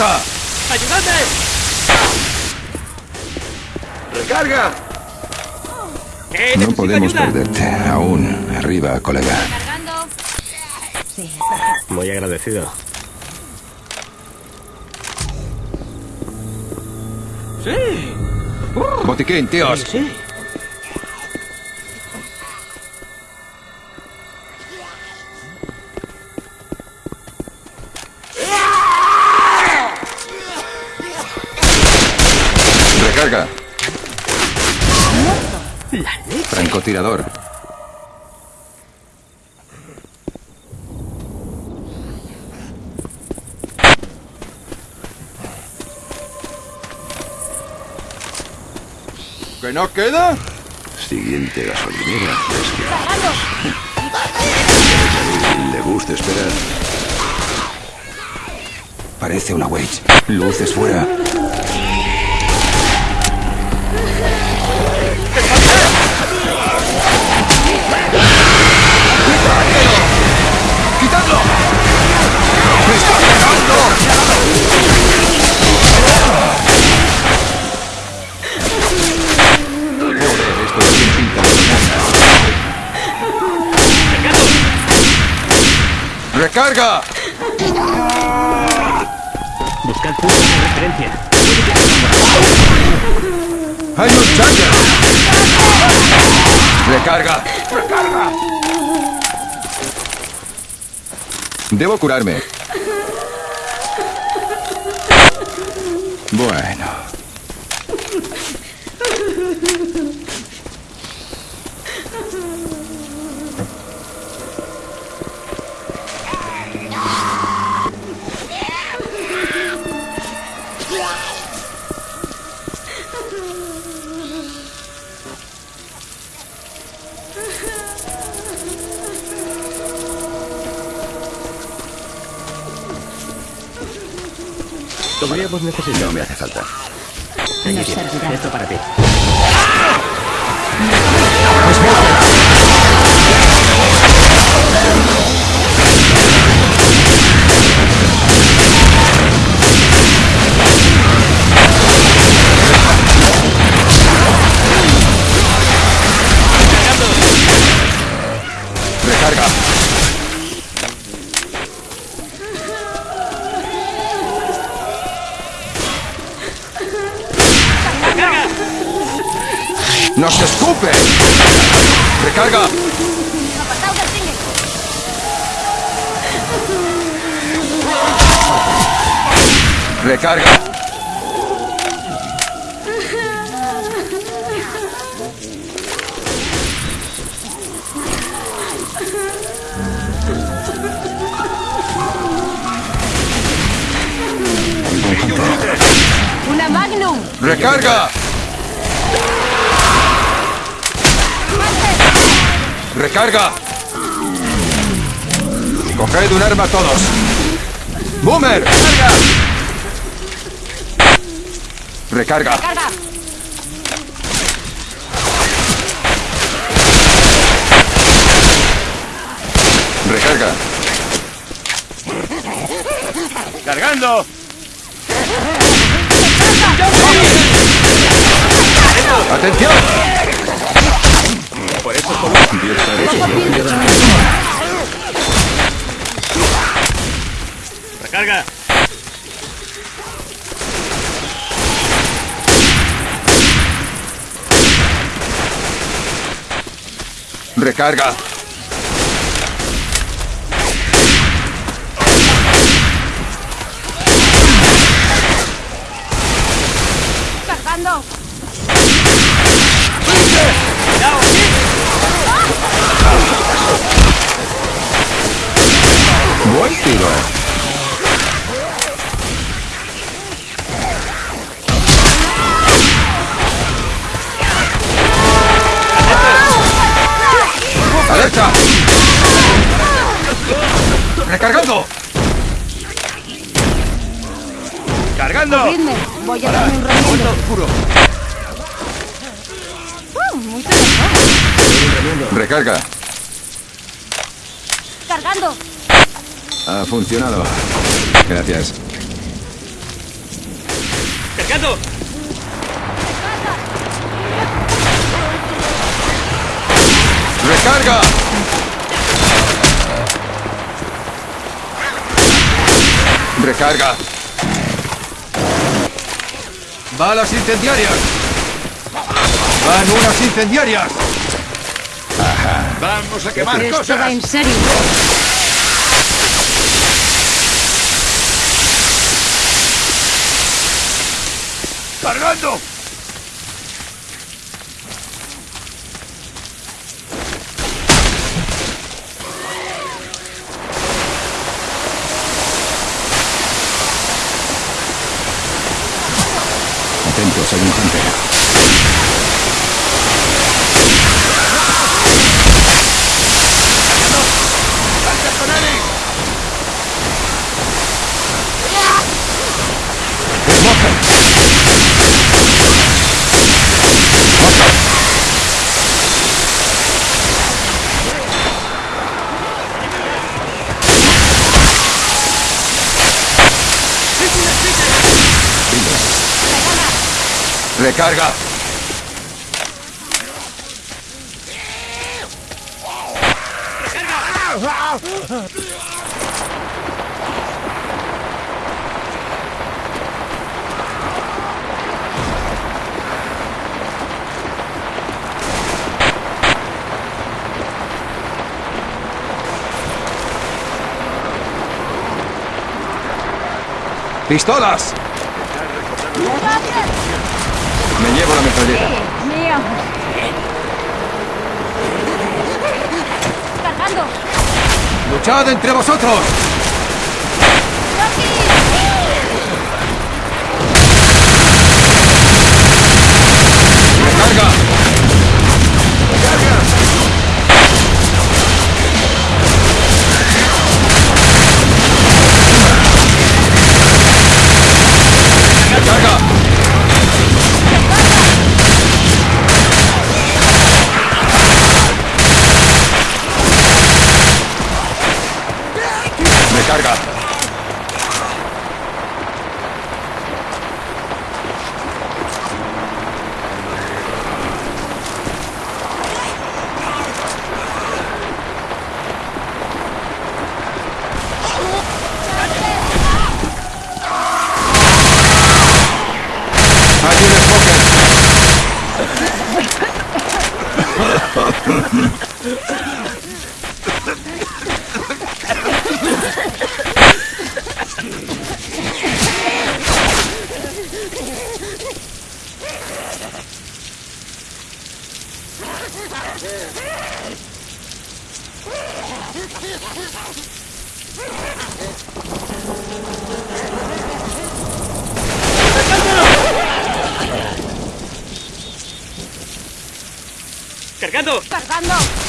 ¡Ayudadme! ¡Recarga! ¡Eh, No podemos ayuda! perderte. Aún. Arriba, colega. Cargando. Sí. Muy agradecido. ¡Sí! Botiquín, tíos. ¡Sí! ¿Que no queda? Siguiente gasolinera. ¿Le gusta esperar? Parece una Wage. Luces fuera. ¡Recarga! Buscad puntos de referencia. ¡Hay un charger! ¡Recarga! ¡Recarga! Debo curarme. Bueno. Podríamos necesitar. No me hace falta. Aquí. Esto para ti. Recarga. ¡Recarga! Una Magnum. ¡Recarga! ¡Recarga! ¡Coged un arma todos! ¡Boomer! ¡Recarga! ¡Recarga! Carga. ¡Recarga! ¡Cargando! ¡Atención! Por eso como... ¡Recarga! ¡Recarga! Funcionado. Gracias. ¡Cargando! ¡Recarga! ¡Recarga! ¡Balas incendiarias! ¡Van unas incendiarias! ¡Vamos a quemar Esto va cosas! en serio. ¡Cargando! Atentos, hay un hunter. ¡Recarga! ¡Pistolas! Me llevo la metralleta. Mío. Cargando. ¡Luchad entre vosotros! ¡Cargando! Cargando.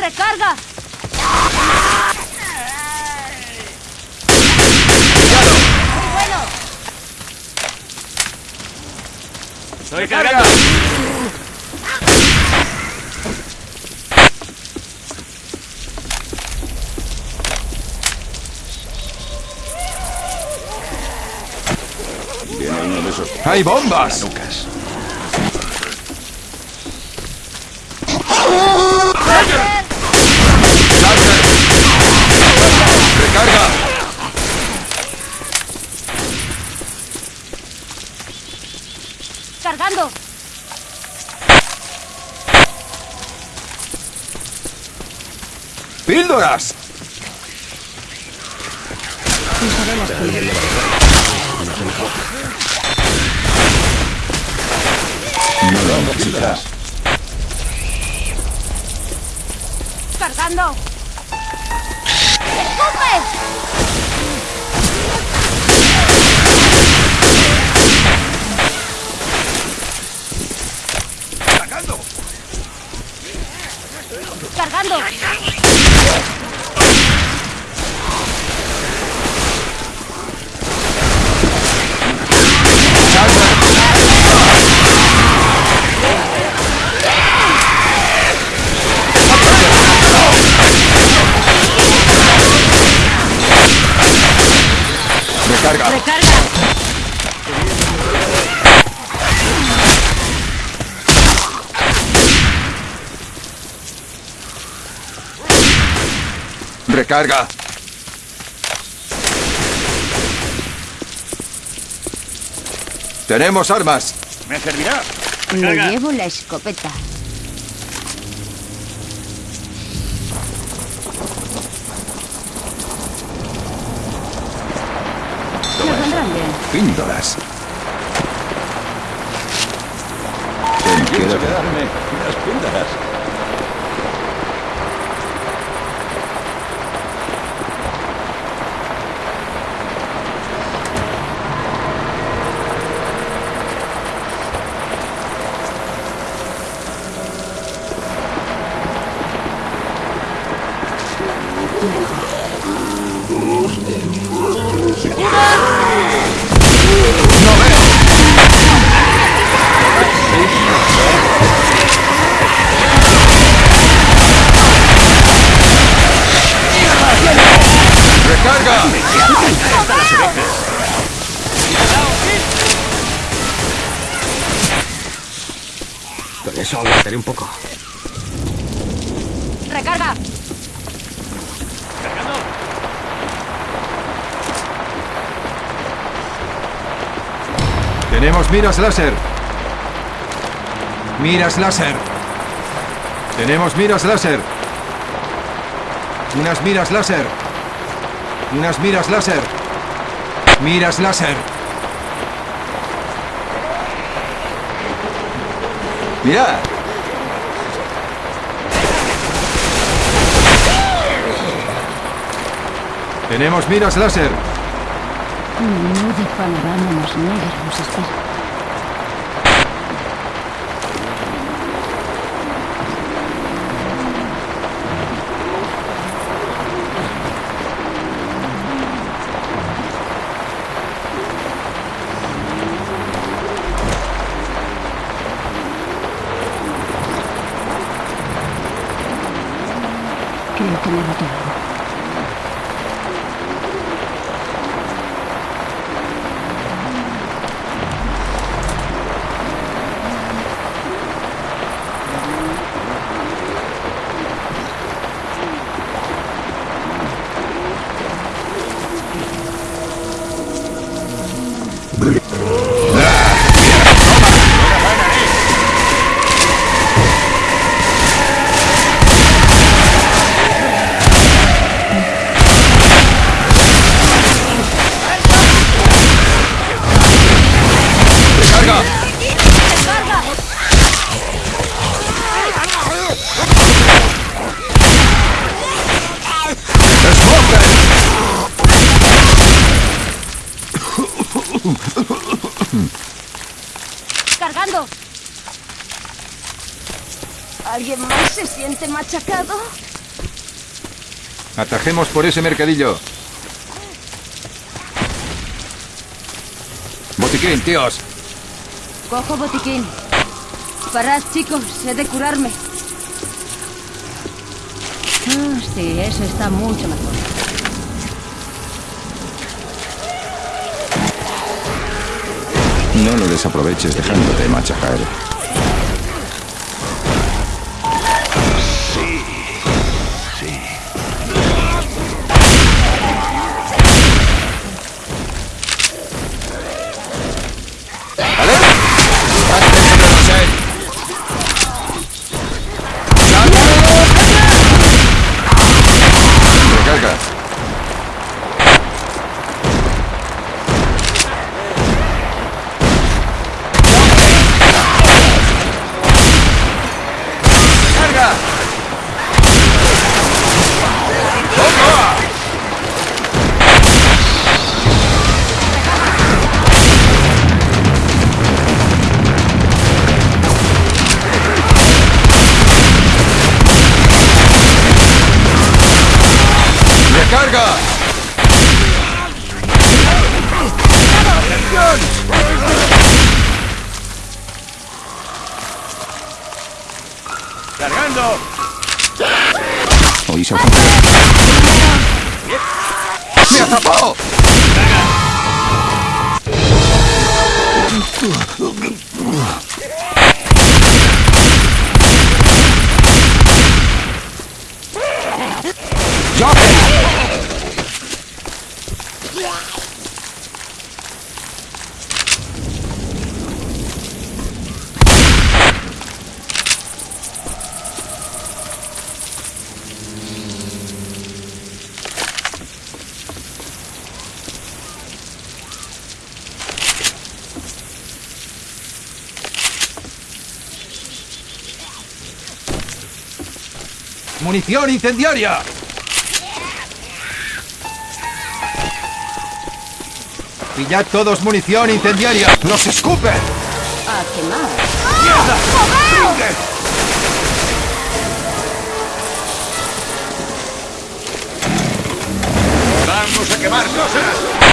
Recarga. Muy bueno. ¡Estoy cargando! Viene uno de esos ¡Hay bombas! Lucas. ¡Lancer! ¡Recarga! Recargando. ¡Píldoras! Usaré las píldoras. Cargando. ¡Escupe! ¡Cargando! Cargando. ¡Recarga! Recarga. ¡Recarga! ¡Tenemos armas! ¿Me servirá? Me llevo la escopeta. Píldoras. Ten, quédate. darme unas píldoras. ¡Recarga! Con eso aguantaré un poco. Recarga. Cargando. Tenemos miras láser. Miras láser. Tenemos miras láser. Unas miras láser. Unas miras láser. Miras láser. Mira. Tenemos miras láser. Menú de panorama más negro nos espera. Creo que me boté algo. ¡Cargando! ¿Alguien más se siente machacado? Atajemos por ese mercadillo. Botiquín, tíos. Cojo botiquín. Parad, chicos, he de curarme. Ah, sí, eso está mucho mejor. No lo desaproveches dejándote machacar. ¡Munición incendiaria! Pillad todos munición incendiaria. ¡Los escupen! A quemar. ¡Vamos a quemar cosas!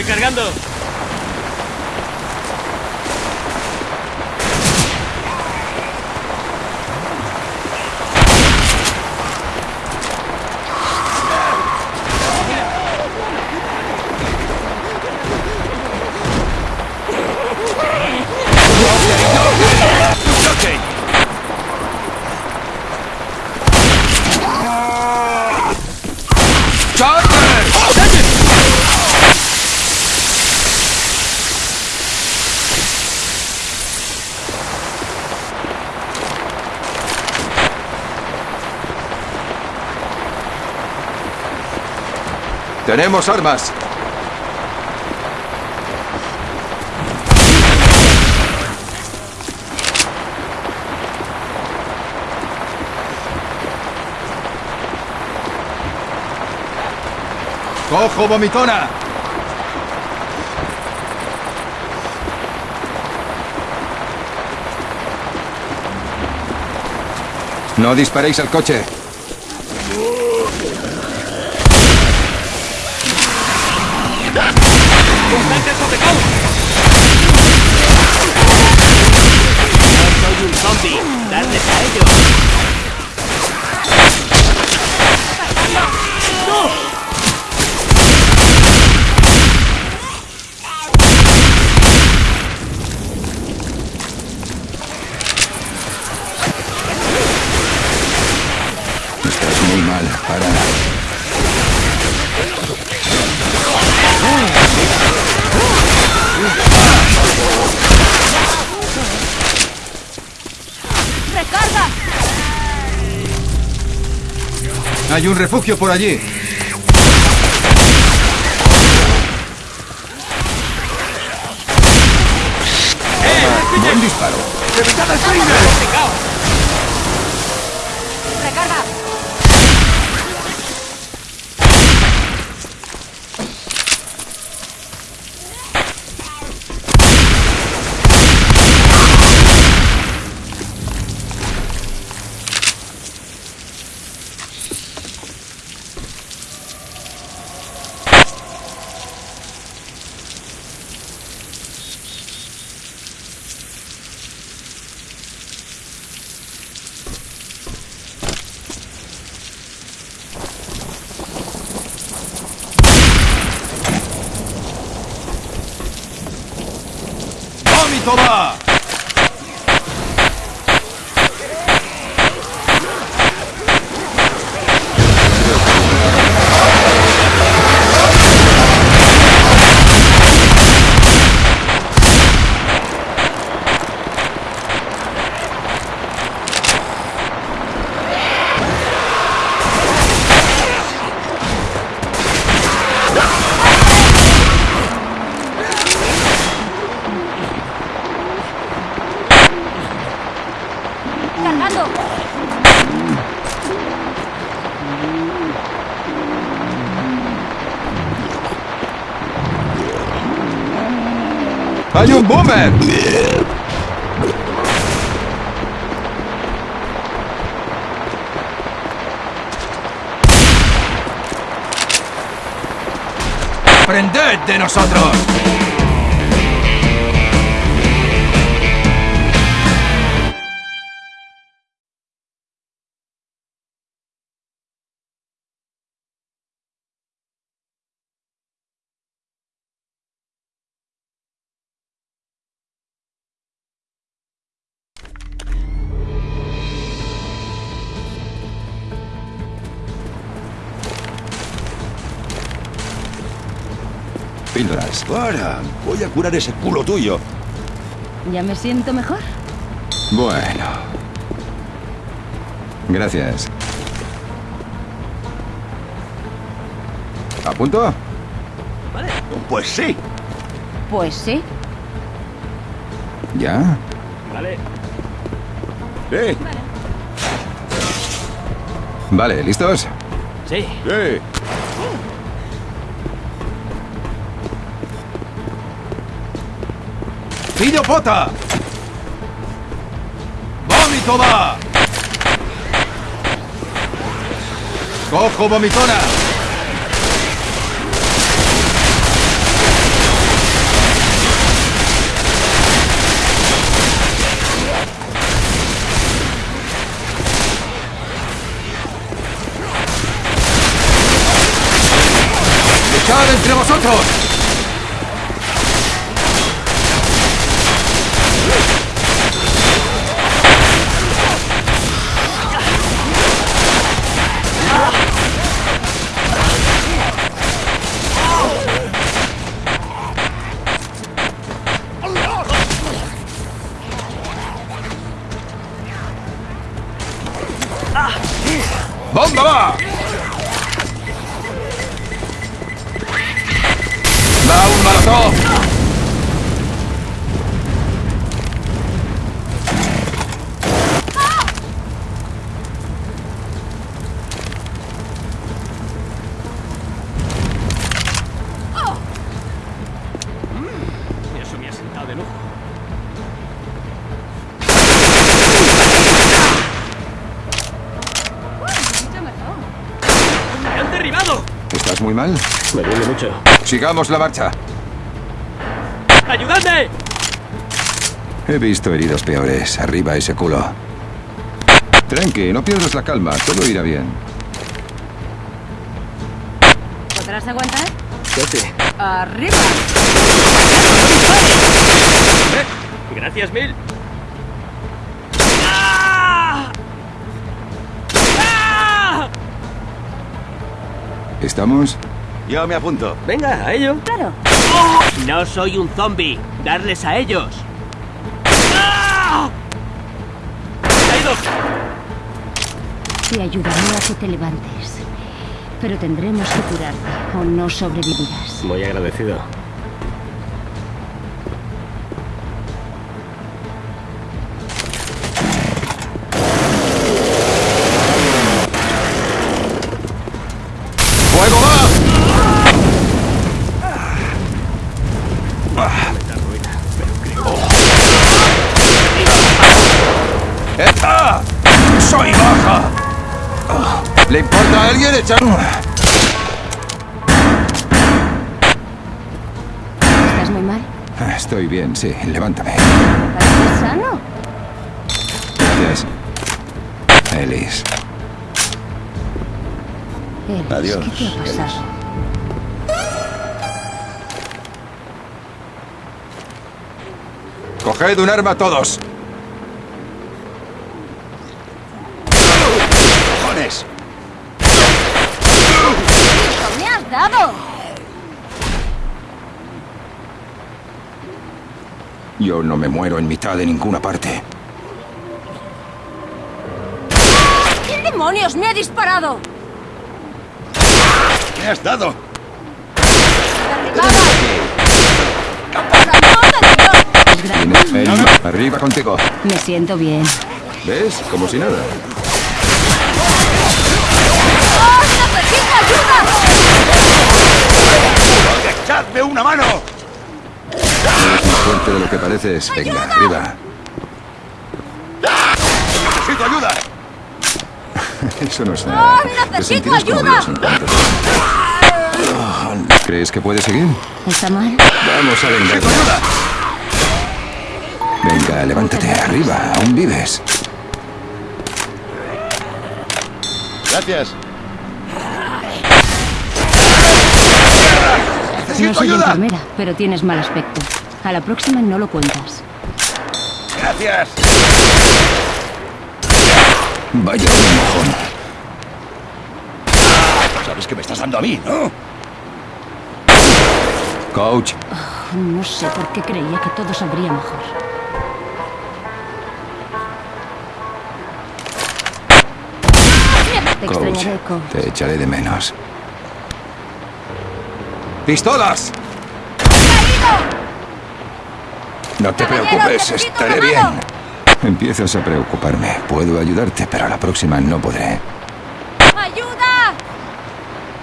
¡Estoy cargando! Tenemos armas. ¡Cojo, vomitona! No disparéis al coche. Hay un refugio por allí. Buen disparo. ¡Recarga! ¡Hay un boomer! ¡Aprended de nosotros! Píldoras. Para, voy a curar ese culo tuyo. ¿Ya me siento mejor? Bueno. Gracias. ¿A punto? Pues sí. Pues sí. ¿Ya? Vale. Sí, Vale, ¿listos? Sí. sí. ¡Idiopota! ¡Vomitova! ¡Cojo vomitona! ¡Luchad entre vosotros! Muy mal? Me duele mucho. Sigamos la marcha. ¡Ayudadme! He visto heridos peores. Arriba ese culo. Tranqui, no pierdas la calma. Todo irá bien. ¿Podrás aguantar? Casi. ¡Arriba! Gracias mil. ¿Estamos? Yo me apunto. Venga, a ello. Claro. No soy un zombie. Darles a ellos. ¡Ah! Te ayudaré a que te levantes. Pero tendremos que curarte o no sobrevivirás. Muy agradecido. Un... ¿Estás muy mal? Estoy bien, sí. Levántame. ¿Pareces sano? Gracias. Ellis. Eres, Adiós, ¿Qué te ha pasado? Coged un arma todos. ¡Me has dado! Yo no me muero en mitad de ninguna parte. ¿Quién demonios me ha disparado? ¿Qué has dado? El- Arriba contigo. Me siento bien. ¿Ves? Como si nada. ¡Echadme una mano! Más fuerte de lo que pareces. Venga, arriba. ¡Necesito ayuda! Eso no es nada. ¡Oh, Te necesito ayuda! Cuanto- ¿Crees que puedes seguir? ¿Está mal? Vamos a vengar. Venga, levántate. Arriba. Aún vives. Gracias. No ¡Necesito soy ayuda! enfermera, pero tienes mal aspecto. A la próxima no lo cuentas. ¡Gracias! Vaya un mojón. Sabes que me estás dando a mí, ¿no? Coach, No sé por qué creía que todo saldría mejor. Te coach. extrañaré, coach. Te echaré de menos. ¡Pistolas! No te preocupes, estaré bien. Empiezas a preocuparme. Puedo ayudarte, pero la próxima no podré. ¡Ayuda!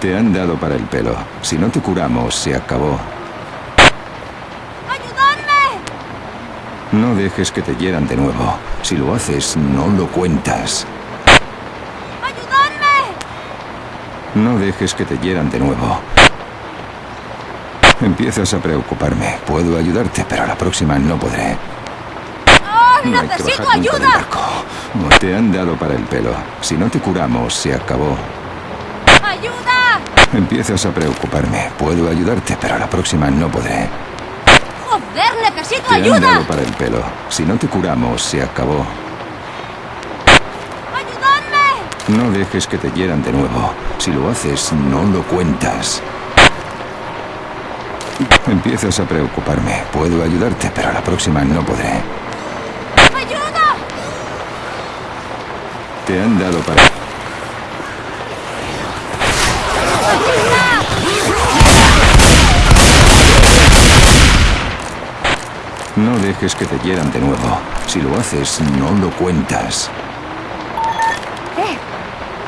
Te han dado para el pelo. Si no te curamos, se acabó. ¡Ayudadme! No dejes que te hieran de nuevo. Si lo haces, no lo cuentas. ¡Ayudadme! No dejes que te hieran de nuevo. Empiezas a preocuparme. Puedo ayudarte, pero la próxima no podré. ¡Oh, No hay que necesito ayuda! No te han dado para el pelo. Si no te curamos, se acabó. ¡Ayuda! Empiezas a preocuparme. Puedo ayudarte, pero la próxima no podré. ¡Joder, necesito Te han ayuda! dado para el pelo. Si no te curamos, se acabó. ¡Ayudadme! No dejes que te hieran de nuevo. Si lo haces, no lo cuentas. Empiezas a preocuparme. Puedo ayudarte, pero la próxima no podré. ¡Ayuda! Te han dado para... No dejes que te hieran de nuevo. Si lo haces, no lo cuentas.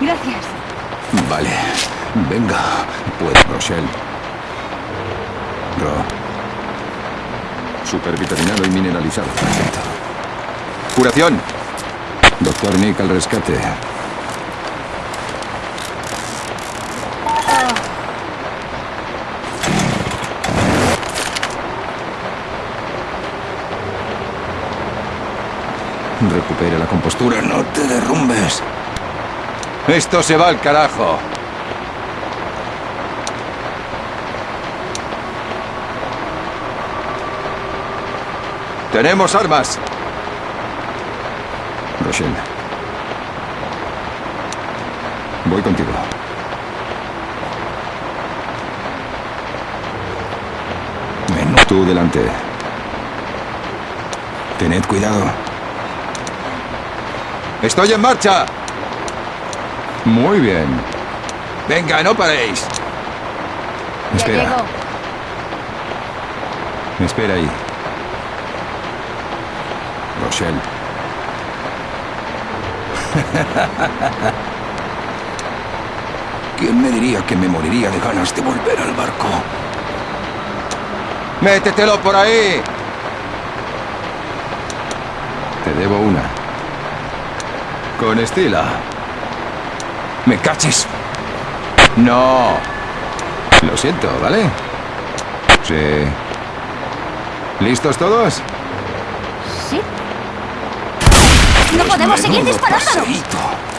Gracias. Vale. Venga. Pues, Rochelle. Supervitaminado y mineralizado. Perfecto. ¡Curación! Doctor Nick al rescate. Recupera la compostura, no te derrumbes. ¡Esto se va al carajo! ¡Tenemos armas! Rochelle. Voy contigo. Ven, tú delante. Tened cuidado. ¡Estoy en marcha! Muy bien. ¡Venga, no paréis! Espera. Ya llego. Espera ahí. Rochelle. ¿Quién me diría que me moriría de ganas de volver al barco? ¡Métetelo por ahí! Te debo una. Con estilo. ¿Me caches? No. Lo siento, ¿vale? Sí. ¿Listos todos? ¿Sí? ¡No podemos seguir paseíto.